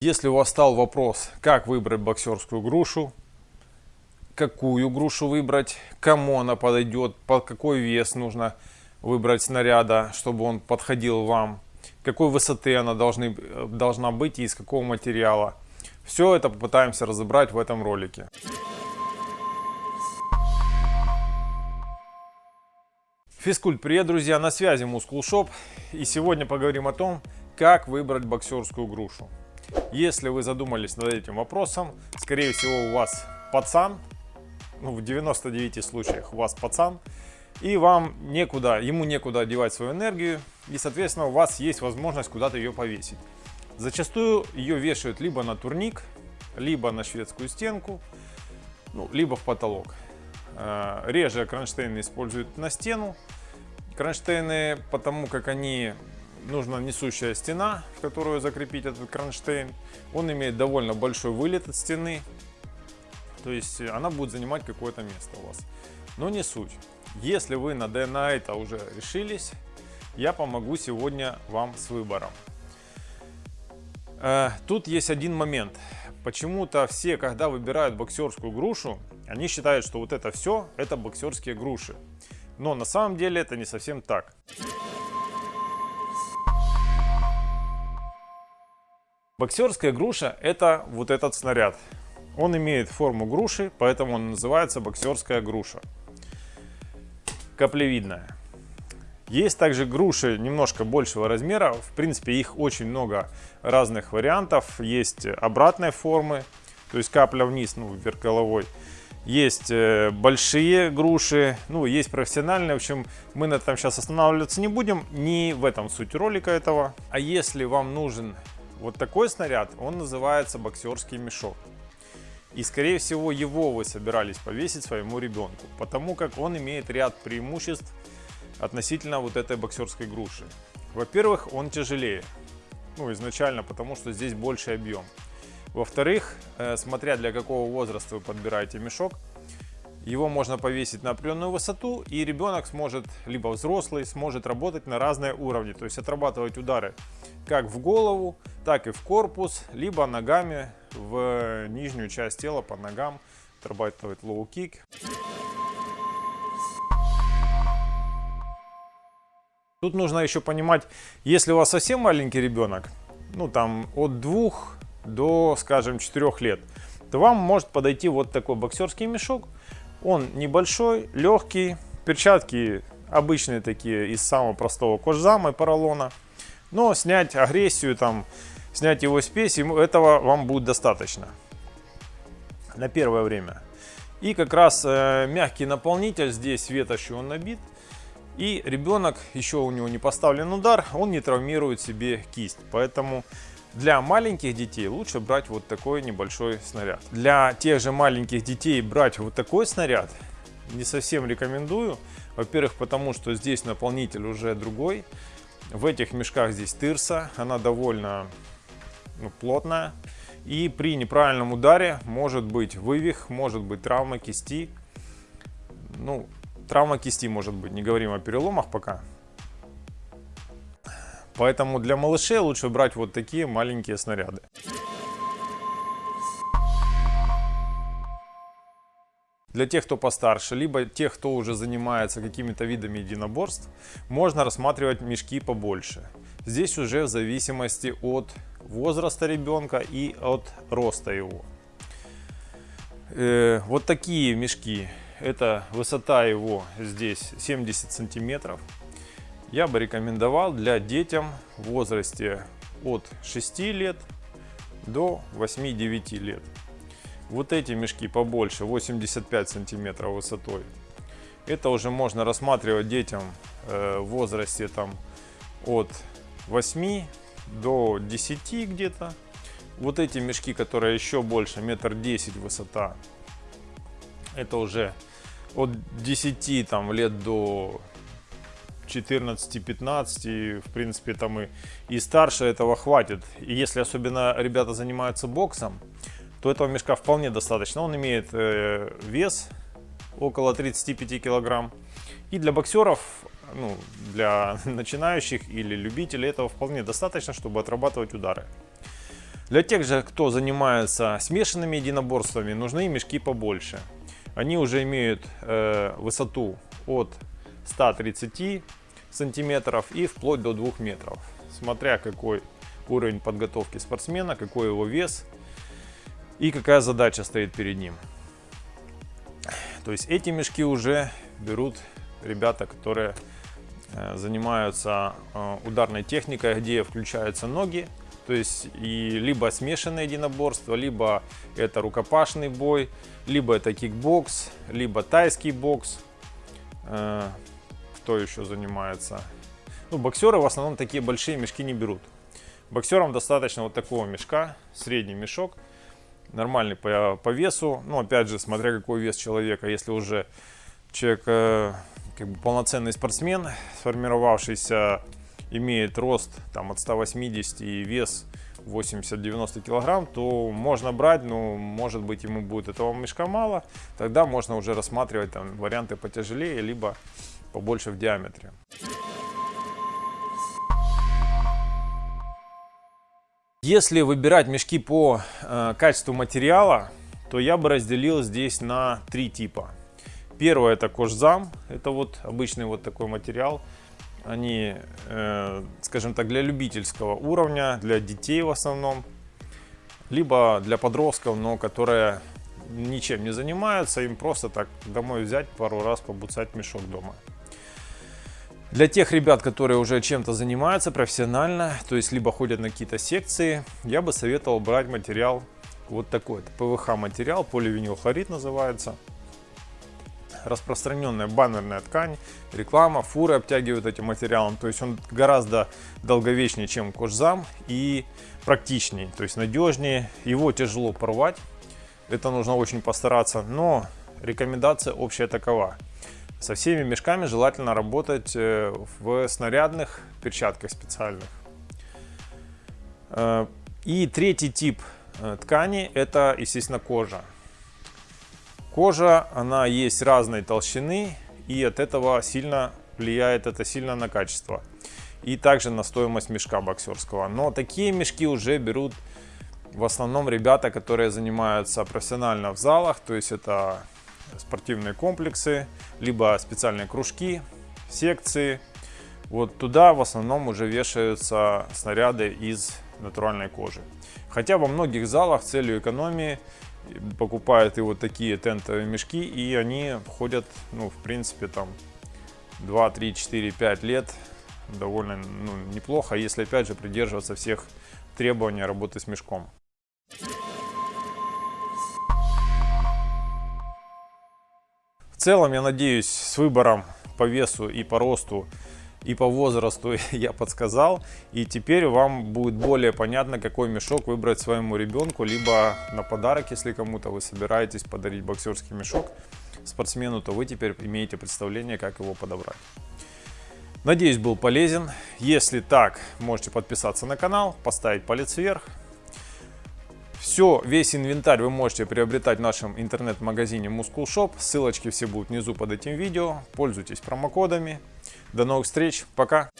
Если у вас стал вопрос, как выбрать боксерскую грушу, какую грушу выбрать, кому она подойдет, под какой вес нужно выбрать снаряда, чтобы он подходил вам, какой высоты она должны, должна быть и из какого материала. Все это попытаемся разобрать в этом ролике. Физкульт, привет, друзья! На связи Muscle Shop. И сегодня поговорим о том, как выбрать боксерскую грушу. Если вы задумались над этим вопросом, скорее всего у вас пацан, ну, в 99 случаях у вас пацан, и вам некуда, ему некуда одевать свою энергию, и, соответственно, у вас есть возможность куда-то ее повесить. Зачастую ее вешают либо на турник, либо на шведскую стенку, ну, либо в потолок. Э, реже кронштейны используют на стену. Кронштейны, потому как они нужна несущая стена, в которую закрепить этот кронштейн. Он имеет довольно большой вылет от стены, то есть она будет занимать какое-то место у вас. Но не суть. Если вы на, на это уже решились, я помогу сегодня вам с выбором. Э, тут есть один момент. Почему-то все, когда выбирают боксерскую грушу, они считают, что вот это все, это боксерские груши. Но на самом деле это не совсем так. Боксерская груша это вот этот снаряд. Он имеет форму груши, поэтому он называется боксерская груша. Каплевидная. Есть также груши немножко большего размера. В принципе, их очень много разных вариантов. Есть обратной формы, то есть капля вниз, ну, вверх головой. Есть э, большие груши, ну, есть профессиональные. В общем, мы на этом сейчас останавливаться не будем. Не в этом суть ролика этого. А если вам нужен вот такой снаряд, он называется боксерский мешок. И скорее всего его вы собирались повесить своему ребенку, потому как он имеет ряд преимуществ относительно вот этой боксерской груши. Во-первых, он тяжелее, ну изначально, потому что здесь больше объем. Во-вторых, э, смотря для какого возраста вы подбираете мешок, его можно повесить на определенную высоту, и ребенок сможет, либо взрослый, сможет работать на разные уровни. То есть отрабатывать удары как в голову, так и в корпус, либо ногами в нижнюю часть тела по ногам, отрабатывать лоу-кик. Тут нужно еще понимать, если у вас совсем маленький ребенок, ну там от двух до, скажем, 4 лет, то вам может подойти вот такой боксерский мешок. Он небольшой, легкий, перчатки обычные такие из самого простого кожзама и поролона. Но снять агрессию, там, снять его спесь, ему этого вам будет достаточно на первое время. И как раз э, мягкий наполнитель, здесь ветошью он набит. И ребенок, еще у него не поставлен удар, он не травмирует себе кисть. Поэтому для маленьких детей лучше брать вот такой небольшой снаряд. Для тех же маленьких детей брать вот такой снаряд не совсем рекомендую. Во-первых, потому что здесь наполнитель уже другой. В этих мешках здесь тырса, она довольно ну, плотная. И при неправильном ударе может быть вывих, может быть травма кисти. Ну, травма кисти может быть, не говорим о переломах пока. Поэтому для малышей лучше брать вот такие маленькие снаряды. Для тех, кто постарше, либо тех, кто уже занимается какими-то видами единоборств, можно рассматривать мешки побольше. Здесь уже в зависимости от возраста ребенка и от роста его. Э, вот такие мешки, это высота его здесь 70 сантиметров. Я бы рекомендовал для детям в возрасте от 6 лет до 8-9 лет. Вот эти мешки побольше, 85 сантиметров высотой. Это уже можно рассматривать детям э, в возрасте там от 8 до 10 где-то. Вот эти мешки, которые еще больше, метр 10 высота, это уже от 10 там, лет до 14-15, в принципе, там и, и старше этого хватит. И если особенно ребята занимаются боксом, то этого мешка вполне достаточно. Он имеет э, вес около 35 килограмм. И для боксеров, ну, для начинающих или любителей этого вполне достаточно, чтобы отрабатывать удары. Для тех же, кто занимается смешанными единоборствами, нужны мешки побольше. Они уже имеют э, высоту от 130 сантиметров и вплоть до 2 метров. Смотря какой уровень подготовки спортсмена, какой его вес и какая задача стоит перед ним. То есть эти мешки уже берут ребята, которые э, занимаются э, ударной техникой, где включаются ноги. То есть и либо смешанное единоборство, либо это рукопашный бой, либо это кикбокс, либо тайский бокс. Э, кто еще занимается? Ну, боксеры в основном такие большие мешки не берут. Боксерам достаточно вот такого мешка, средний мешок, нормальный по, по весу. Ну, опять же, смотря какой вес человека. Если уже человек э, как бы полноценный спортсмен, сформировавшийся, имеет рост там от 180 и вес 80-90 килограмм, то можно брать, но может быть ему будет этого мешка мало. Тогда можно уже рассматривать там варианты потяжелее, либо побольше в диаметре. Если выбирать мешки по э, качеству материала, то я бы разделил здесь на три типа. Первое это кожзам, это вот обычный вот такой материал. Они, э, скажем так, для любительского уровня, для детей в основном, либо для подростков, но которые ничем не занимаются, им просто так домой взять пару раз побуцать мешок дома. Для тех ребят, которые уже чем-то занимаются профессионально, то есть либо ходят на какие-то секции, я бы советовал брать материал вот такой. Это ПВХ материал, поливинилхлорид называется. Распространенная баннерная ткань, реклама, фуры обтягивают этим материалом. То есть он гораздо долговечнее, чем кожзам и практичнее, то есть надежнее. Его тяжело порвать, это нужно очень постараться, но рекомендация общая такова. Со всеми мешками желательно работать э, в снарядных перчатках специальных. Э, и третий тип э, ткани это, естественно, кожа. Кожа, она есть разной толщины и от этого сильно влияет это сильно на качество. И также на стоимость мешка боксерского. Но такие мешки уже берут в основном ребята, которые занимаются профессионально в залах. То есть это спортивные комплексы, либо специальные кружки, секции. Вот туда в основном уже вешаются снаряды из натуральной кожи. Хотя во многих залах целью экономии покупают и вот такие тентовые мешки, и они ходят, ну, в принципе, там 2, 3, 4, 5 лет довольно ну, неплохо, если опять же придерживаться всех требований работы с мешком. Целом, я надеюсь, с выбором по весу и по росту и по возрасту я подсказал. И теперь вам будет более понятно, какой мешок выбрать своему ребенку, либо на подарок, если кому-то вы собираетесь подарить боксерский мешок спортсмену, то вы теперь имеете представление, как его подобрать. Надеюсь, был полезен. Если так, можете подписаться на канал, поставить палец вверх. Все, весь инвентарь вы можете приобретать в нашем интернет-магазине Muscle Shop. Ссылочки все будут внизу под этим видео. Пользуйтесь промокодами. До новых встреч. Пока.